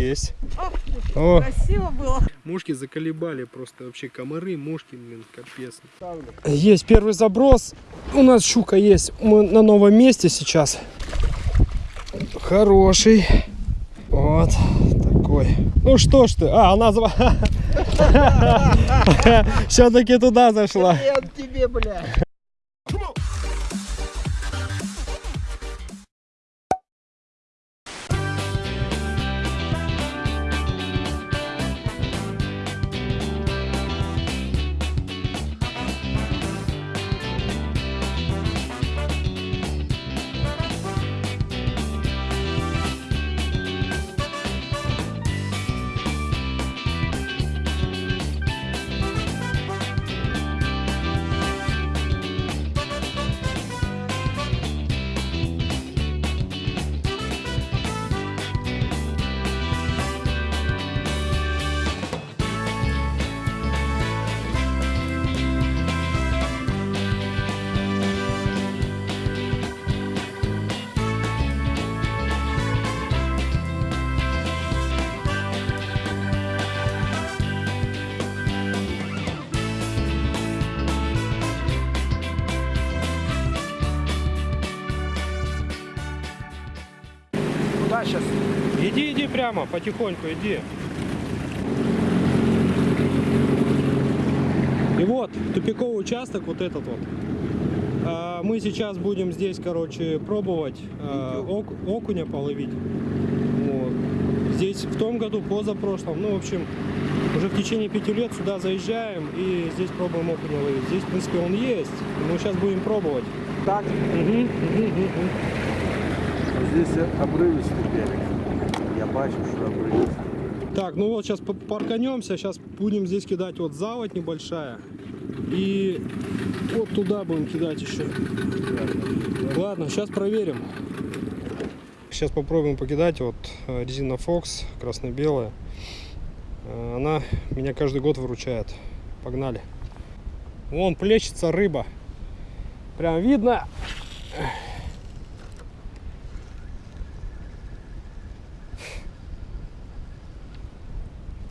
есть. О, О, красиво было. Мушки заколебали просто вообще комары, мушки, блин, капец. есть первый заброс. У нас щука есть. Мы на новом месте сейчас. Хороший. Вот такой. Ну что ж ты? А, она все-таки туда зашла. Привет тебе, бля. Прямо, потихоньку иди. И вот, тупиковый участок, вот этот вот. А, Мы сейчас будем здесь, короче, пробовать а, ок- окуня половить. Вот. Здесь в том году, позапрошлом, ну, в общем, уже в течение пяти лет сюда заезжаем и здесь пробуем окуня ловить. Здесь, в принципе, он есть, мы сейчас будем пробовать. Так. Мгм, мгм, мгм. Здесь обрывистый берег. Я бачу, обрывистый. Так, ну вот сейчас парканемся, сейчас будем здесь кидать вот заводь небольшая. И вот туда будем кидать еще. Ладно, сейчас проверим. Сейчас попробуем покидать. Вот э, резина Fox, красно-белая. Э, Она меня каждый год выручает. Погнали. Вон плещется рыба. Прям видно.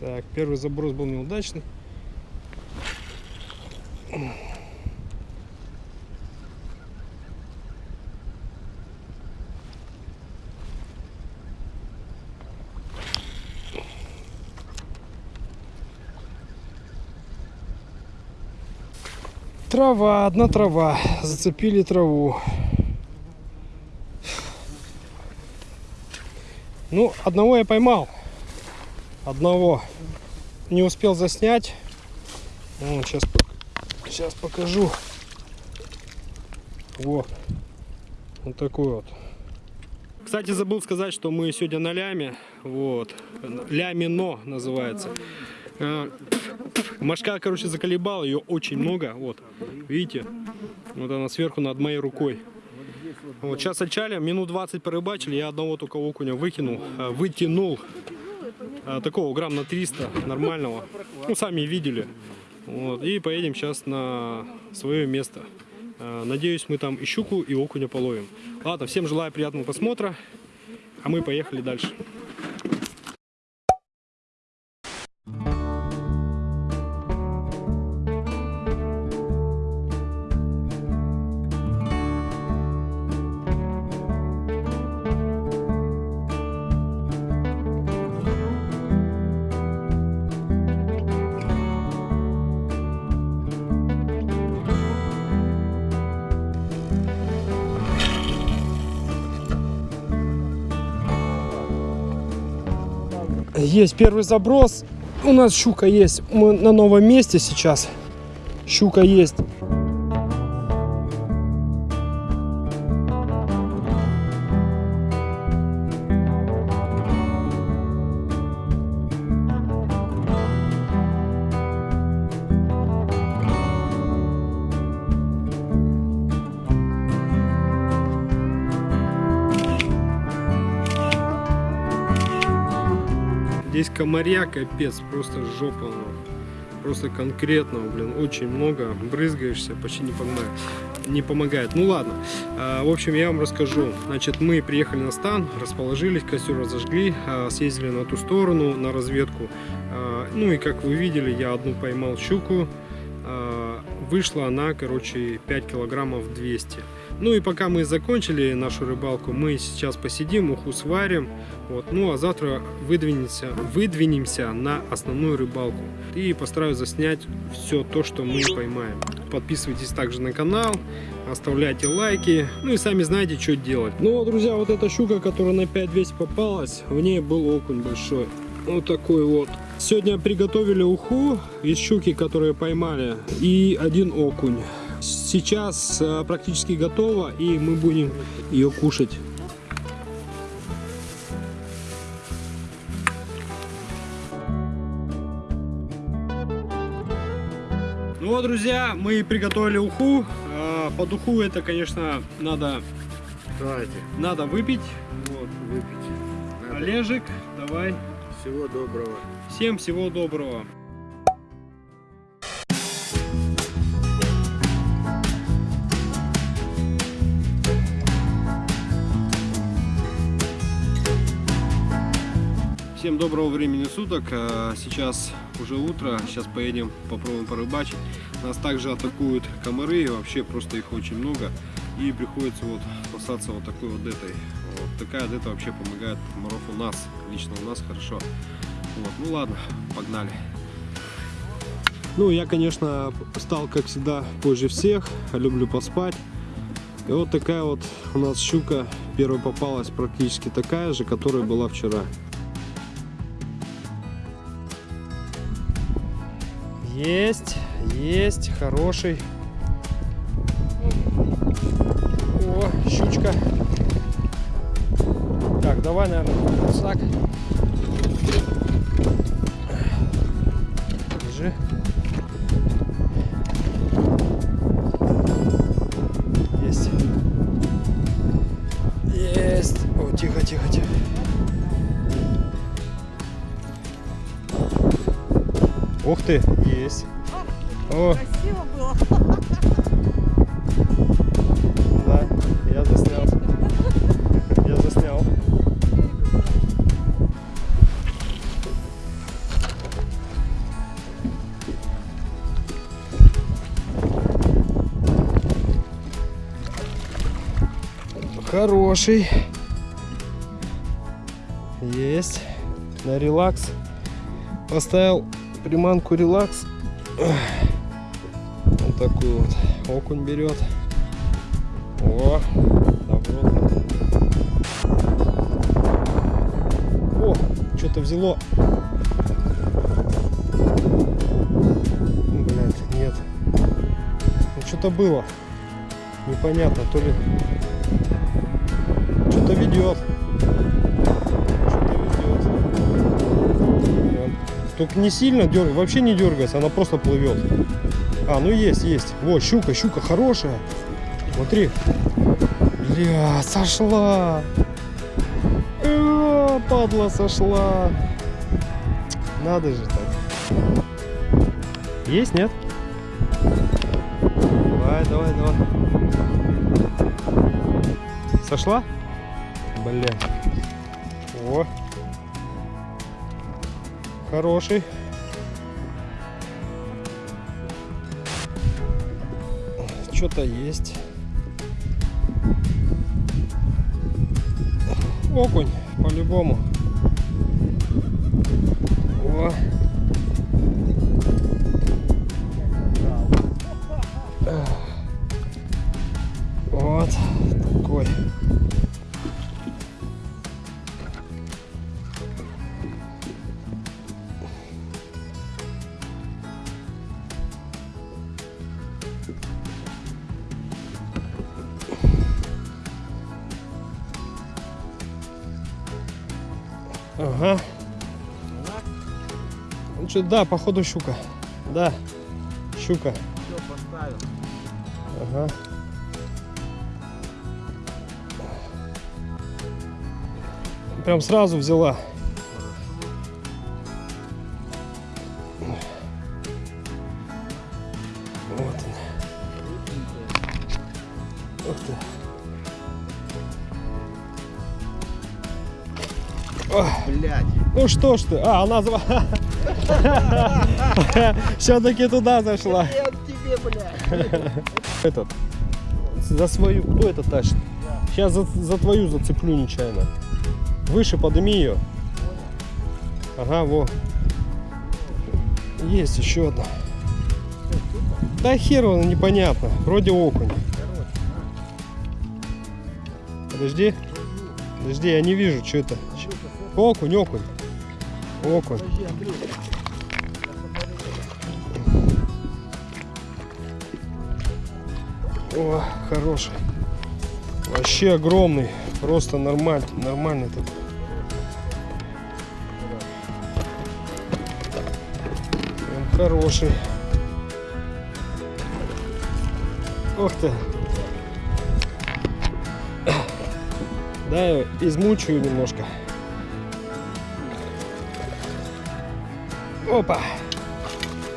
Так, первый заброс был неудачный. Трава, одна трава. Зацепили траву. Ну, одного я поймал. Одного не успел заснять. Вот, сейчас, сейчас покажу. Вот. Вот такой вот. Кстати, забыл сказать, что мы сегодня на ляме. Вот. Лямино называется. А, Машка, короче, заколебала, ее очень много. Вот. Видите? Вот она сверху над моей рукой. Вот сейчас отчалим, минут 20 порыбачили, я одного только окуня выкинул, а, вытянул. А, такого грамм на 300 нормального. Ну, сами видели. Вот. И поедем сейчас на свое место. А, Надеюсь, мы там и щуку, и окуня половим. Ладно, всем желаю приятного просмотра. А мы поехали дальше. Есть первый заброс. У нас щука есть. Мы на новом месте сейчас. Щука есть. Здесь комаря капец, просто жопа. ну. Просто конкретно, блин, очень много. Брызгаешься, почти не погнаю. не помогает. Ну ладно, А, в общем, я вам расскажу. Значит, мы приехали на стан, расположились, костер разожгли, а, съездили на ту сторону, на разведку. А, Ну и как вы видели, я одну поймал щуку. А, Вышла она, короче, 5 килограммов 200. Ну и пока мы закончили нашу рыбалку, мы сейчас посидим, уху сварим. Вот. Ну а завтра выдвинемся, выдвинемся на основную рыбалку. И постараюсь заснять все то, что мы поймаем. Подписывайтесь также на канал, оставляйте лайки. Ну и сами знаете, что делать. Ну вот, друзья, вот эта щука, которая на 5200 попалась, в ней был окунь большой. Вот такой вот. Сегодня приготовили уху из щуки, которые поймали, и один окунь. Сейчас э, практически готово, и мы будем ее кушать. Ну вот, друзья, мы приготовили уху. А, Под уху это, конечно, надо, Давайте, надо выпить. Вот. выпейте. Надо. Олежек, давай. Всего доброго. Всем всего доброго. Всем доброго времени суток. А, Сейчас уже утро. Сейчас поедем попробуем порыбачить. Нас также атакуют комары. Вообще просто их очень много. И приходится вот спасаться вот такой вот этой. Вот такая дета вообще помогает комаров у нас. Лично у нас хорошо. Вот, ну ладно, погнали. Ну, я, конечно, стал, как всегда, позже всех. Люблю поспать. И вот такая вот у нас щука первая попалась практически такая же, которая была вчера. Есть, есть, хороший. О, щучка. Так, давай, наверное, рюкзак. Держи. Ух ты, есть. О, Красиво было. да, я заснял. Я заснял. Хороший. Есть. На релакс. Поставил приманку релакс. Вот такую вот. Окунь берет. О, добротно. О, что-то взяло. Блять, нет. Ну, что-то было. Непонятно, то ли... Что-то ведет. Только не сильно дергай, вообще не дергается, она просто плывет. А, ну есть, есть. Во, щука, щука хорошая. Смотри. Бля, сошла. Э, падла сошла. Надо же так. Есть, нет? Давай, давай, давай. Сошла? Бля. О. Хороший. Что-то есть. Окунь, по-любому. Ага. Ну что, да, походу щука. Да, щука. Все, поставил. Ага. Прям сразу взяла. Что ж ты? А, она все-таки туда зашла. Этот. За свою. Кто это тащит? Сейчас за, за твою зацеплю нечаянно. Выше подними ее. Ага, во. Есть еще одна. Да хер он, непонятно. Вроде окунь. Подожди. Подожди, я не вижу, что это. Окунь, окунь. Окунь. О, хороший. Вообще огромный. Просто нормальный, нормальный такой. Прям хороший. Ух ты. Да, измучаю немножко. Опа.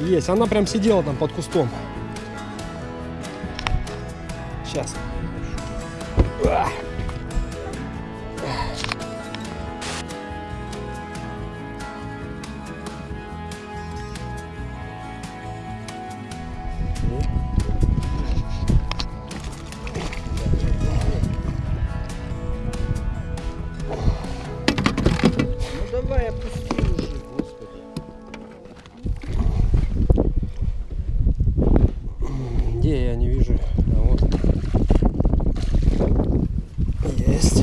Есть. Она прям сидела там под кустом. Сейчас. Есть.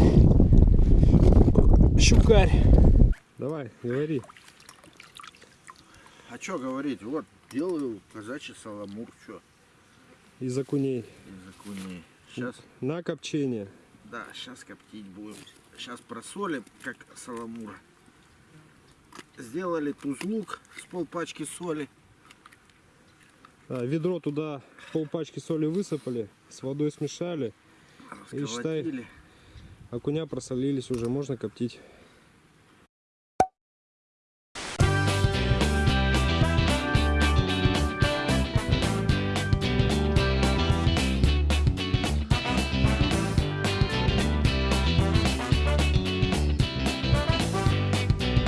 Щукарь. Давай, говори. А что говорить? Вот, делаю казачий саламур. Что? Из окуней. Из окуней. Сейчас, На копчение. да, сейчас коптить будем. Сейчас просолим, как саламур. Сделали тузлук с полпачки соли. А, ведро туда полпачки соли высыпали, с водой смешали. И считай-. Окуня просолились уже, можно коптить.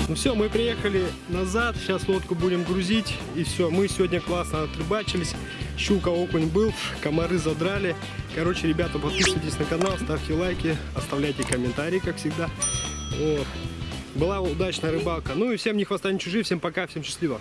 Ну все, мы приехали назад, сейчас лодку будем грузить, и все, мы сегодня классно отрыбачились, щука, окунь был, комары задрали. Короче, ребята, подписывайтесь на канал, ставьте лайки, оставляйте комментарии, как всегда. Вот. Была удачная рыбалка. Ну и всем ни хвоста, ни чужие, всем пока, всем счастливо.